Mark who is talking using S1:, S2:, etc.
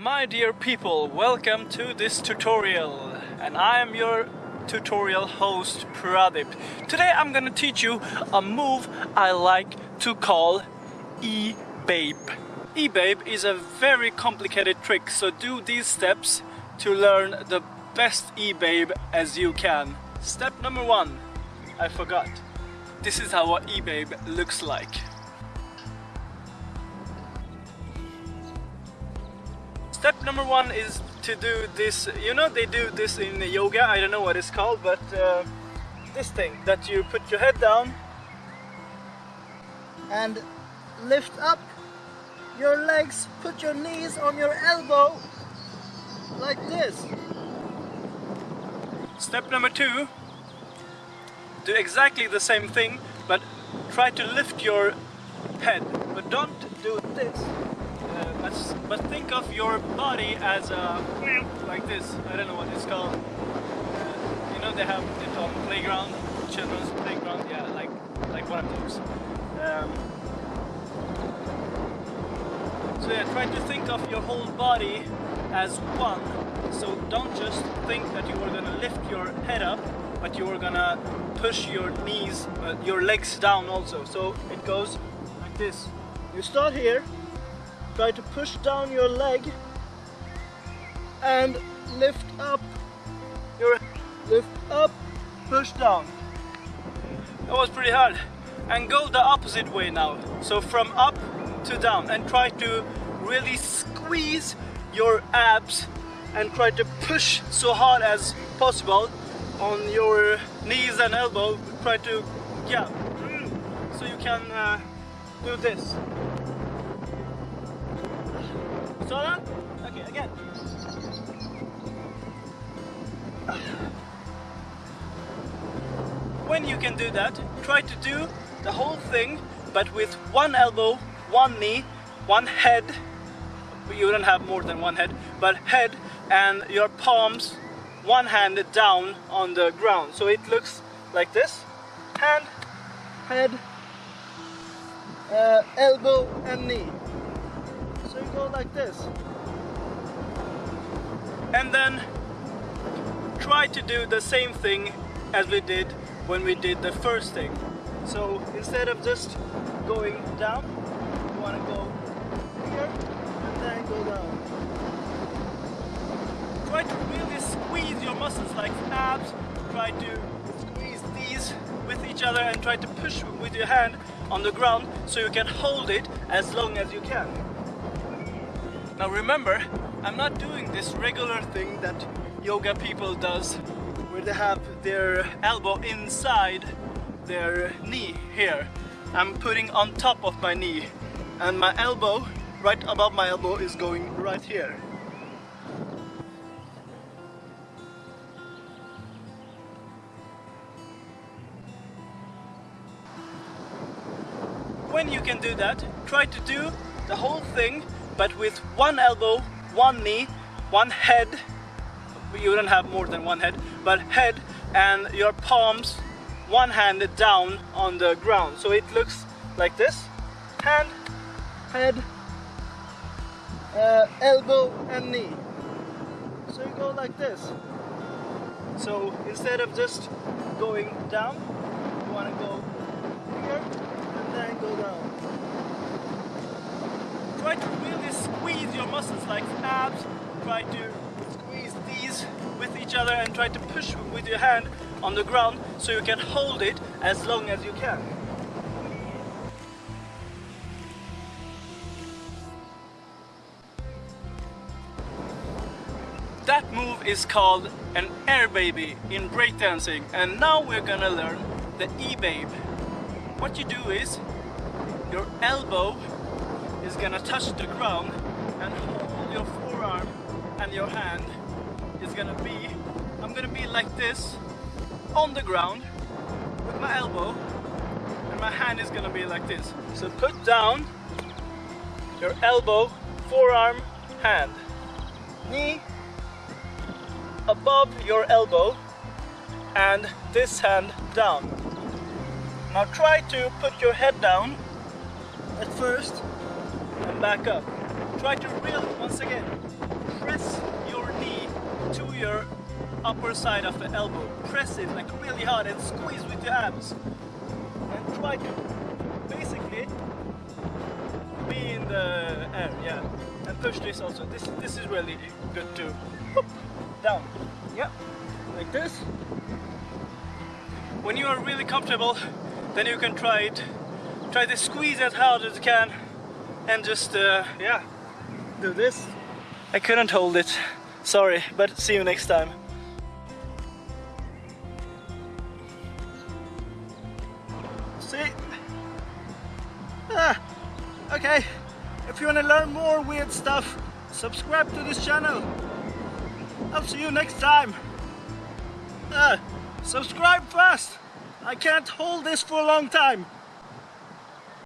S1: My dear people, welcome to this tutorial and I am your tutorial host Pradip. Today I'm gonna teach you a move I like to call E-Babe. E-Babe is a very complicated trick so do these steps to learn the best E-Babe as you can. Step number one, I forgot. This is how a E-Babe looks like. Step number one is to do this, you know they do this in yoga, I don't know what it's called, but uh, this thing that you put your head down and lift up your legs, put your knees on your elbow like this. Step number two, do exactly the same thing, but try to lift your head, but don't do this. But, but think of your body as a like this. I don't know what it's called. Uh, you know they have it on playground, children's playground. Yeah, like like one of those. Um, so yeah, try to think of your whole body as one. So don't just think that you are gonna lift your head up, but you are gonna push your knees, uh, your legs down also. So it goes like this. You start here, try to push down your leg and lift up your lift up push down. That was pretty hard. And go the opposite way now. So from up to down and try to really squeeze your abs and try to push so hard as possible on your knees and elbow. Try to yeah so you can uh, do this Okay, again. When you can do that, try to do the whole thing, but with one elbow, one knee, one head. You don't have more than one head, but head and your palms, one hand down on the ground. So it looks like this. Hand, head, uh, elbow and knee. So you go like this. And then try to do the same thing as we did when we did the first thing. So instead of just going down, you want to go here and then go down. Try to really squeeze your muscles like abs. Try to squeeze these with each other and try to push with your hand on the ground so you can hold it as long as you can. Now remember, I'm not doing this regular thing that yoga people does where they have their elbow inside their knee here. I'm putting on top of my knee and my elbow, right above my elbow is going right here. When you can do that, try to do the whole thing but with one elbow, one knee, one head, you don't have more than one head, but head and your palms, one hand down on the ground. So it looks like this, hand, head, uh, elbow and knee. So you go like this. So instead of just going down, you want to go here and then go down try to really squeeze your muscles like abs. Try to squeeze these with each other and try to push with your hand on the ground so you can hold it as long as you can. That move is called an air baby in breakdancing and now we're gonna learn the E-babe. What you do is your elbow is gonna touch the ground and hold your forearm and your hand is gonna be I'm gonna be like this on the ground with my elbow and my hand is gonna be like this. So put down your elbow forearm hand. Knee above your elbow and this hand down. Now try to put your head down at first and back up. Try to really, once again, press your knee to your upper side of the elbow. Press it like really hard and squeeze with your abs. And try to basically be in the air, yeah. And push this also. This this is really good too. Whoop, down. Yeah. Like this. When you are really comfortable, then you can try it. Try to squeeze as hard as you can and just uh, yeah do this. I couldn't hold it. Sorry, but see you next time. See? Ah, okay. If you want to learn more weird stuff, subscribe to this channel. I'll see you next time. Ah, subscribe fast. I can't hold this for a long time.